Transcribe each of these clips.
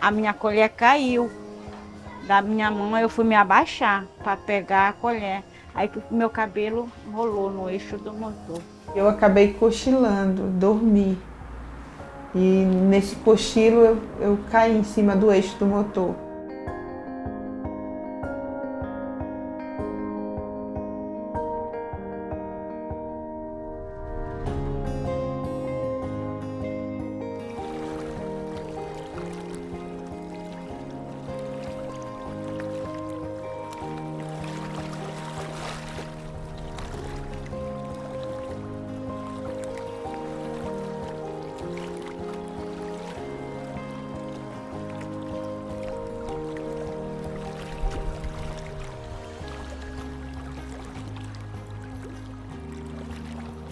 a minha colher caiu da minha mão, eu fui me abaixar para pegar a colher. Aí meu cabelo rolou no eixo do motor. Eu acabei cochilando, dormi. E nesse cochilo eu, eu caí em cima do eixo do motor.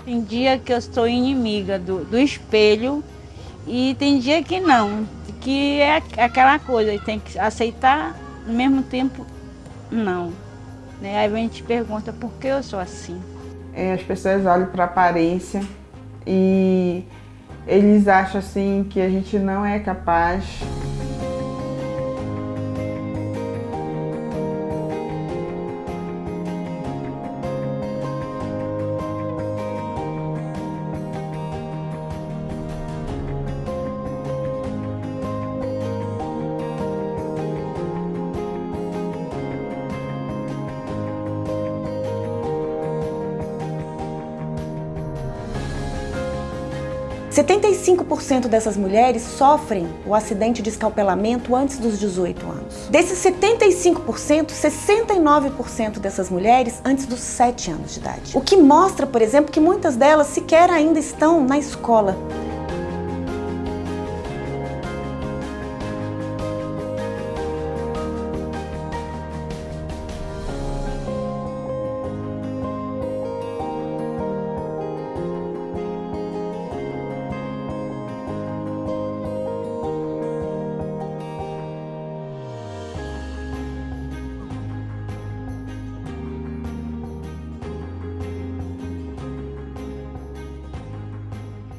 Tem dia que eu sou inimiga do, do espelho e tem dia que não, que é aquela coisa, tem que aceitar, ao mesmo tempo, não. Né? Aí a gente pergunta por que eu sou assim. É, as pessoas olham para a aparência e eles acham assim que a gente não é capaz 75% dessas mulheres sofrem o acidente de escalpelamento antes dos 18 anos. Desses 75%, 69% dessas mulheres antes dos 7 anos de idade. O que mostra, por exemplo, que muitas delas sequer ainda estão na escola.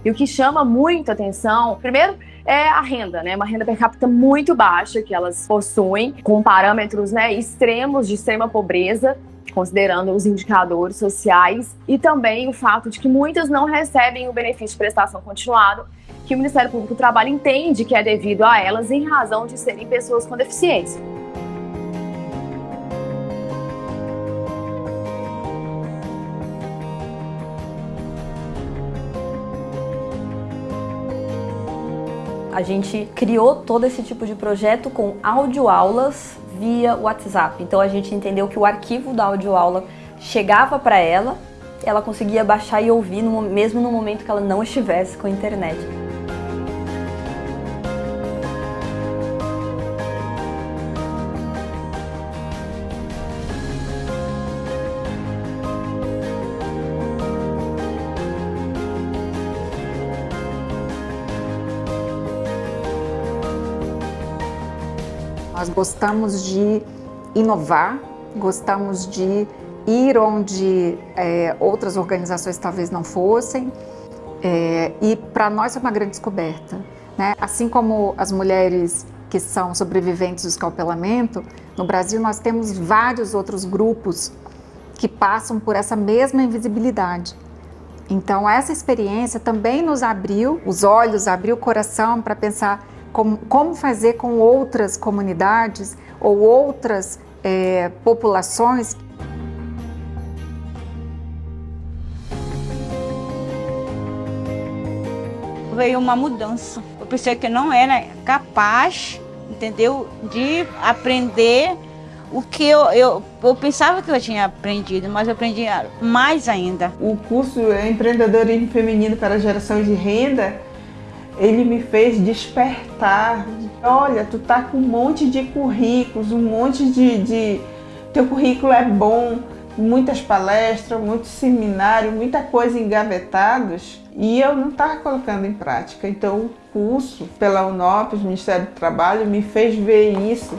E o que chama muito atenção, primeiro, é a renda, né? Uma renda per capita muito baixa que elas possuem, com parâmetros né, extremos de extrema pobreza, considerando os indicadores sociais, e também o fato de que muitas não recebem o benefício de prestação continuada, que o Ministério Público do Trabalho entende que é devido a elas em razão de serem pessoas com deficiência. A gente criou todo esse tipo de projeto com audioaulas via WhatsApp. Então a gente entendeu que o arquivo da audioaula chegava para ela, ela conseguia baixar e ouvir no, mesmo no momento que ela não estivesse com a internet. Nós gostamos de inovar, gostamos de ir onde é, outras organizações talvez não fossem, é, e para nós é uma grande descoberta. Né? Assim como as mulheres que são sobreviventes do escalpelamento, no Brasil nós temos vários outros grupos que passam por essa mesma invisibilidade. Então essa experiência também nos abriu os olhos, abriu o coração para pensar como, como fazer com outras comunidades ou outras é, populações. Veio uma mudança. Eu pensei que não era capaz, entendeu, de aprender o que eu, eu, eu pensava que eu tinha aprendido, mas eu aprendi mais ainda. O curso é Empreendedorismo Feminino para a Geração de Renda ele me fez despertar. Olha, tu tá com um monte de currículos, um monte de, de... Teu currículo é bom, muitas palestras, muitos seminários, muita coisa engavetados e eu não estava colocando em prática. Então o curso pela UNOPS, Ministério do Trabalho, me fez ver isso